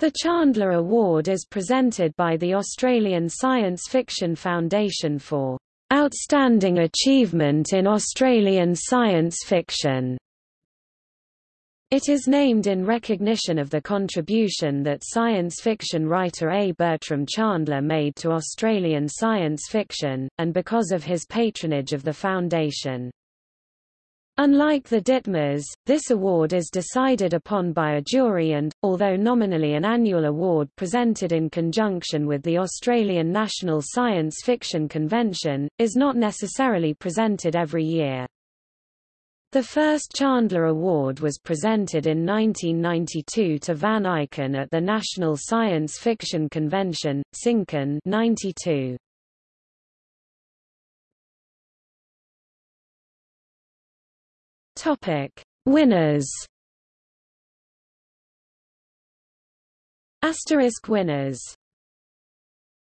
The Chandler Award is presented by the Australian Science Fiction Foundation for "...outstanding achievement in Australian science fiction." It is named in recognition of the contribution that science fiction writer A. Bertram Chandler made to Australian science fiction, and because of his patronage of the foundation. Unlike the Ditmars, this award is decided upon by a jury and, although nominally an annual award presented in conjunction with the Australian National Science Fiction Convention, is not necessarily presented every year. The first Chandler Award was presented in 1992 to Van Ikin at the National Science Fiction Convention, Syncon 92. Topic: Winners. Asterisk winners